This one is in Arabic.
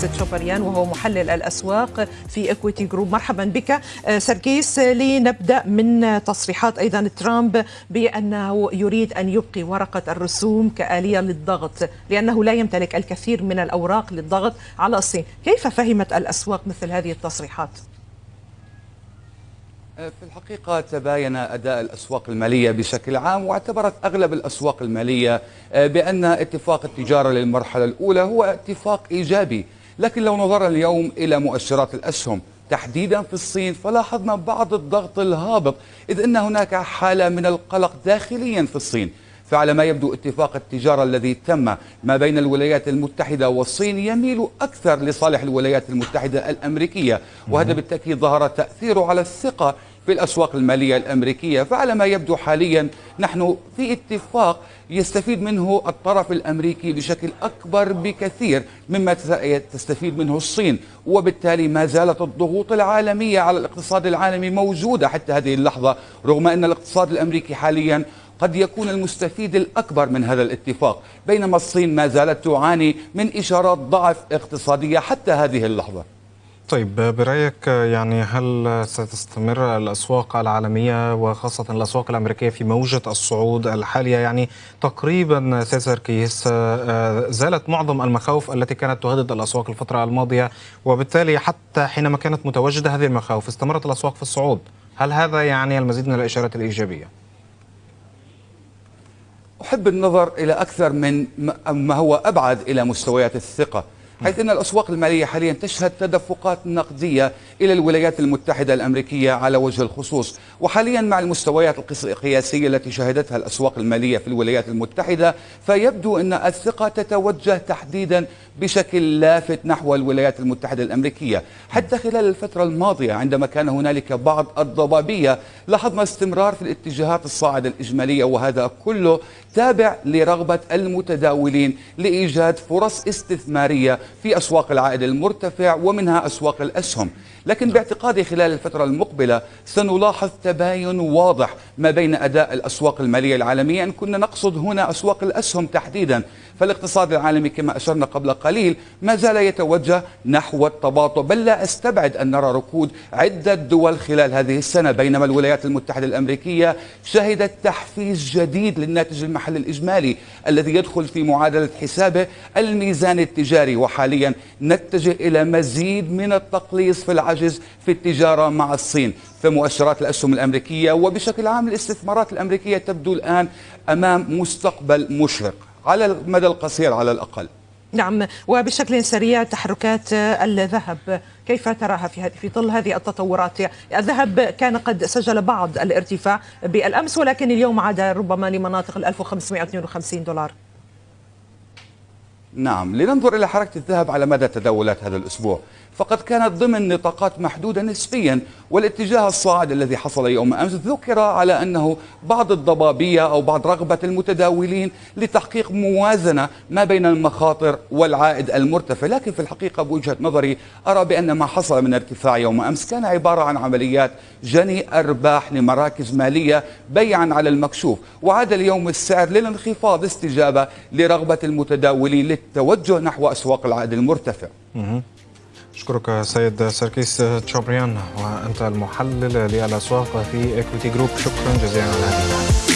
سركيس تشوبريان وهو محلل الأسواق في Equiti Group مرحبا بك. سركيس لنبدأ من تصريحات أيضا ترامب بأنه يريد أن يبقي ورقة الرسوم كآلية للضغط لأنه لا يمتلك الكثير من الأوراق للضغط على الصين. كيف فهمت الأسواق مثل هذه التصريحات؟ في الحقيقة تباين أداء الأسواق المالية بشكل عام واعتبرت أغلب الأسواق المالية بأن اتفاق التجارة للمرحلة الأولى هو اتفاق إيجابي. لكن لو نظرنا اليوم إلى مؤشرات الأسهم تحديدا في الصين فلاحظنا بعض الضغط الهابط إذ أن هناك حالة من القلق داخليا في الصين. فعلى ما يبدو اتفاق التجارة الذي تم ما بين الولايات المتحدة والصين يميل أكثر لصالح الولايات المتحدة الأمريكية وهذا بالتأكيد ظهر تأثيره على الثقة في الأسواق المالية الأمريكية. فعلى ما يبدو حاليا نحن في اتفاق يستفيد منه الطرف الأمريكي بشكل أكبر بكثير مما تستفيد منه الصين. وبالتالي ما زالت الضغوط العالمية على الاقتصاد العالمي موجودة حتى هذه اللحظة رغم أن الاقتصاد الأمريكي حاليا قد يكون المستفيد الأكبر من هذا الاتفاق بينما الصين ما زالت تعاني من إشارات ضعف اقتصادية حتى هذه اللحظة. طيب برأيك يعني هل ستستمر الأسواق العالمية وخاصة الأسواق الأمريكية في موجة الصعود الحالية؟ يعني تقريبا سيسر كيس زالت معظم المخاوف التي كانت تهدد الأسواق الفترة الماضية وبالتالي حتى حينما كانت متواجدة هذه المخاوف استمرت الأسواق في الصعود. هل هذا يعني المزيد من الإشارات الإيجابية؟ أحب النظر إلى أكثر من ما هو أبعد إلى مستويات الثقة. حيث أن الأسواق المالية حاليا تشهد تدفقات نقدية إلى الولايات المتحدة الأمريكية على وجه الخصوص. وحاليا مع المستويات القياسية التي شهدتها الأسواق المالية في الولايات المتحدة فيبدو أن الثقة تتوجه تحديدا بشكل لافت نحو الولايات المتحدة الأمريكية. حتى خلال الفترة الماضية عندما كان هنالك بعض الضبابية لاحظنا استمرار في الاتجاهات الصاعدة الإجمالية وهذا كله تابع لرغبة المتداولين لإيجاد فرص استثمارية في أسواق العائد المرتفع ومنها أسواق الأسهم. لكن باعتقادي خلال الفترة المقبلة سنلاحظ تباين واضح ما بين أداء الأسواق المالية العالمية. إن كنا نقصد هنا أسواق الأسهم تحديدا. فالاقتصاد العالمي كما أشرنا قبل قليل ما زال يتوجه نحو التباطؤ. بل لا أستبعد أن نرى ركود عدة دول خلال هذه السنة. بينما الولايات المتحدة الأمريكية شهدت تحفيز جديد للناتج المحلي الإجمالي الذي يدخل في معادلة حسابه الميزان التجاري وحاليا نتجه إلى مزيد من التقليص في العجز في التجارة مع الصين. فمؤشرات الأسهم الأمريكية وبشكل عام الاستثمارات الأمريكية تبدو الآن أمام مستقبل مشرق على المدى القصير على الأقل. نعم وبشكل سريع تحركات الذهب. كيف تراها في في ظل هذه التطورات؟ الذهب كان قد سجل بعض الارتفاع بالأمس ولكن اليوم عاد ربما لمناطق ال 1552 دولار. نعم لننظر إلى حركة الذهب على مدى تداولات هذا الأسبوع. فقد كانت ضمن نطاقات محدودة نسبيا والاتجاه الصاعد الذي حصل يوم أمس ذكر على أنه بعض الضبابية أو بعض رغبة المتداولين لتحقيق موازنة ما بين المخاطر والعائد المرتفع. لكن في الحقيقة بوجهة نظري أرى بأن ما حصل من ارتفاع يوم أمس كان عبارة عن عمليات جني أرباح لمراكز مالية بيعا على المكشوف. وعاد اليوم السعر للانخفاض استجابة لرغبة المتداولين للتوجه نحو أسواق العائد المرتفع. أشكرك سيد سركيس تشوبريان وأنت المحلل للأسواق في Equiti Group شكرا جزيلا على هذه